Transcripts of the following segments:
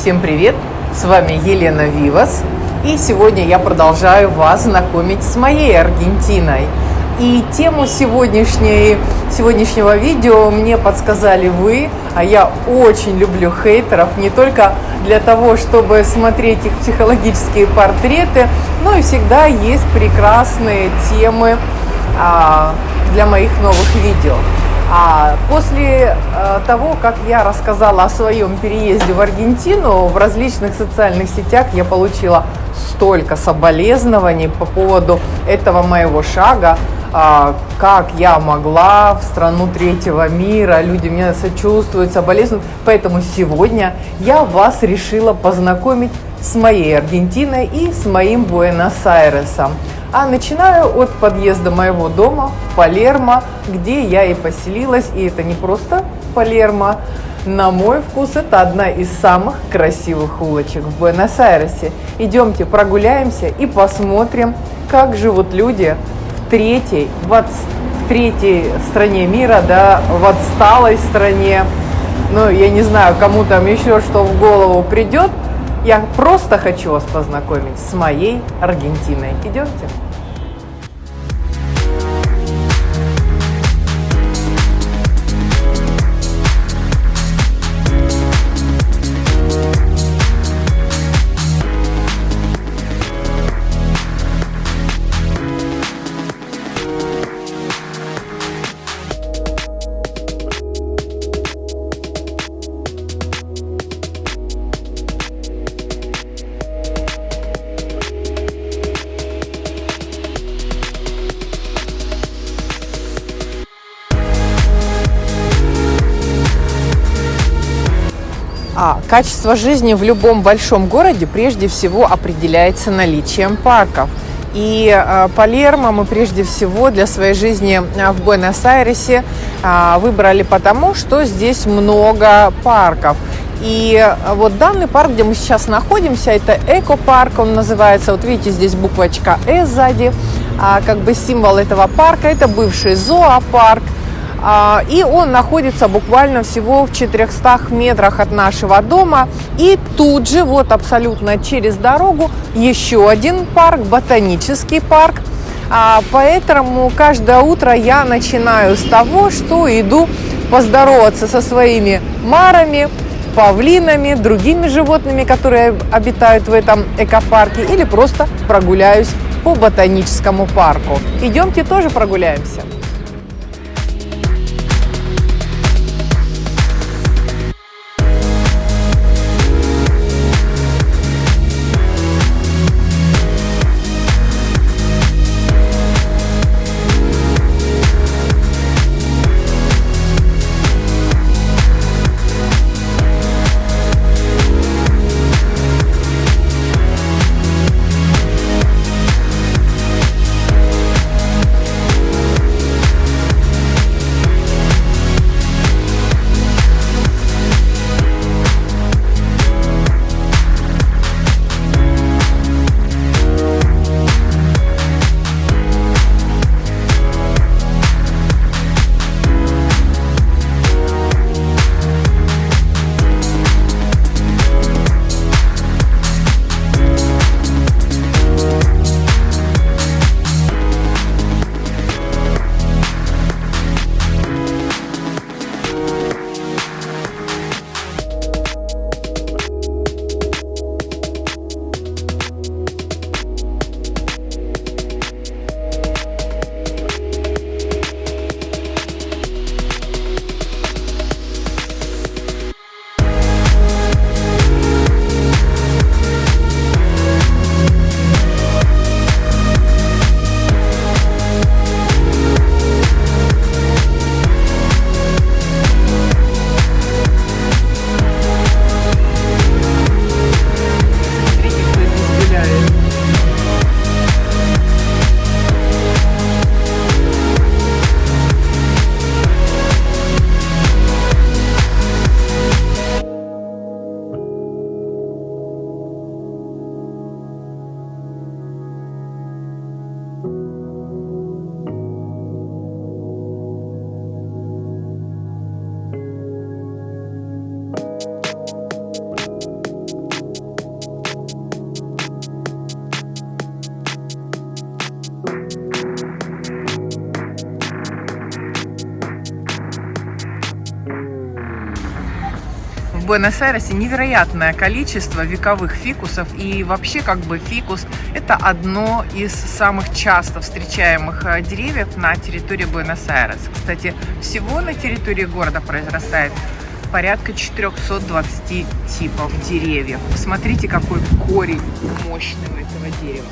Всем привет! С вами Елена Вивас. И сегодня я продолжаю вас знакомить с моей Аргентиной. И тему сегодняшней, сегодняшнего видео мне подсказали вы, а я очень люблю хейтеров, не только для того, чтобы смотреть их психологические портреты, но и всегда есть прекрасные темы а, для моих новых видео. А после э, того, как я рассказала о своем переезде в Аргентину, в различных социальных сетях я получила столько соболезнований по поводу этого моего шага, а, как я могла в страну третьего мира, люди мне сочувствуют, соболезнуют. Поэтому сегодня я вас решила познакомить с моей Аргентиной и с моим Буэнос-Айресом. А начинаю от подъезда моего дома в Палермо, где я и поселилась. И это не просто Палермо. На мой вкус, это одна из самых красивых улочек в Буэнос-Айресе. Идемте прогуляемся и посмотрим, как живут люди в третьей, в, от, в третьей стране мира, да, в отсталой стране. Ну, я не знаю, кому там еще что в голову придет, я просто хочу вас познакомить с моей Аргентиной. Идемте. А, качество жизни в любом большом городе прежде всего определяется наличием парков. И э, Палермо мы прежде всего для своей жизни а, в Буэнос-Айресе э, выбрали потому, что здесь много парков. И вот данный парк, где мы сейчас находимся, это эко-парк, он называется. Вот видите, здесь буквочка «Э» сзади, а, как бы символ этого парка. Это бывший зоопарк. А, и он находится буквально всего в 400 метрах от нашего дома. И тут же, вот абсолютно через дорогу, еще один парк, ботанический парк. А, поэтому каждое утро я начинаю с того, что иду поздороваться со своими марами, павлинами, другими животными, которые обитают в этом экопарке, или просто прогуляюсь по ботаническому парку. Идемте тоже прогуляемся. Буэнос-Айресе невероятное количество вековых фикусов. И вообще как бы фикус это одно из самых часто встречаемых э, деревьев на территории Буэнос-Айреса. Кстати, всего на территории города произрастает порядка 420 типов деревьев. Посмотрите, какой корень мощный у этого дерева.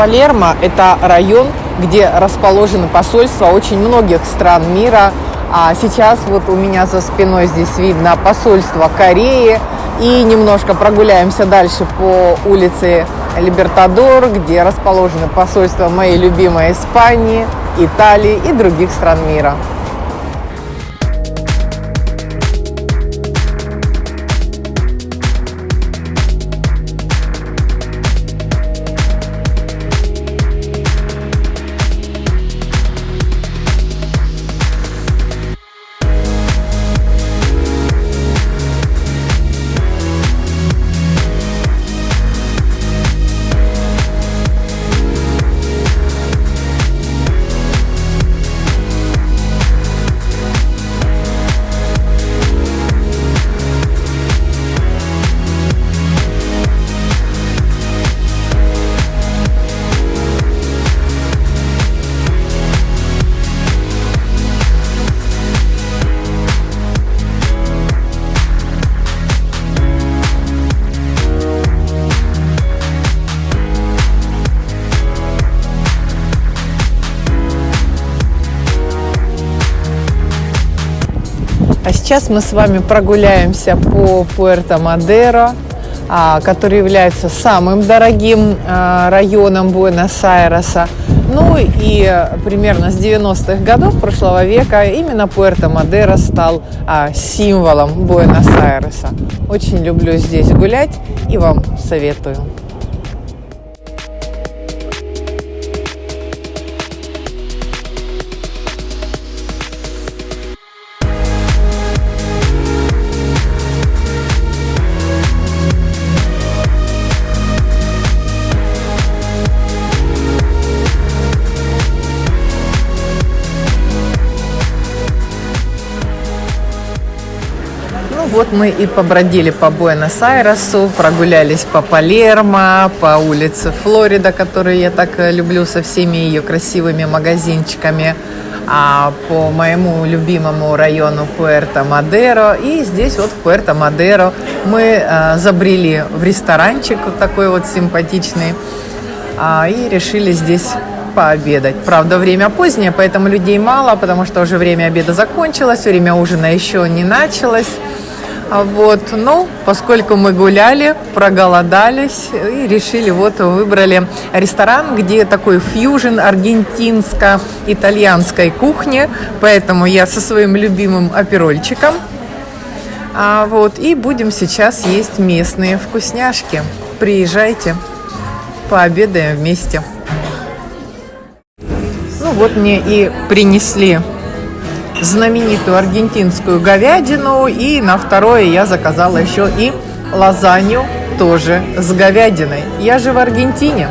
Палермо – это район, где расположены посольства очень многих стран мира. А сейчас вот у меня за спиной здесь видно посольство Кореи. И немножко прогуляемся дальше по улице Либертадор, где расположены посольства моей любимой Испании, Италии и других стран мира. Сейчас мы с вами прогуляемся по Пуэрто-Мадеро, а, который является самым дорогим а, районом Буэнос-Айреса. Ну и примерно с 90-х годов прошлого века именно Пуэрто-Мадеро стал а, символом Буэнос-Айреса. Очень люблю здесь гулять и вам советую. Вот мы и побродили по Буэнос-Айресу, прогулялись по Палермо, по улице Флорида, которую я так э, люблю со всеми ее красивыми магазинчиками, а по моему любимому району Пуэрто-Мадеро. И здесь вот в Пуэрто-Мадеро мы а, забрели в ресторанчик вот такой вот симпатичный а, и решили здесь пообедать. Правда, время позднее, поэтому людей мало, потому что уже время обеда закончилось, время ужина еще не началось. А вот, ну, поскольку мы гуляли, проголодались и решили, вот выбрали ресторан, где такой фьюжн аргентинско-итальянской кухни, поэтому я со своим любимым оперольчиком. А вот, и будем сейчас есть местные вкусняшки. Приезжайте, пообедаем вместе. Ну вот мне и принесли знаменитую аргентинскую говядину. И на второе я заказала еще и лазанью тоже с говядиной. Я же в Аргентине.